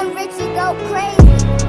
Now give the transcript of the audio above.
on Richie go crazy.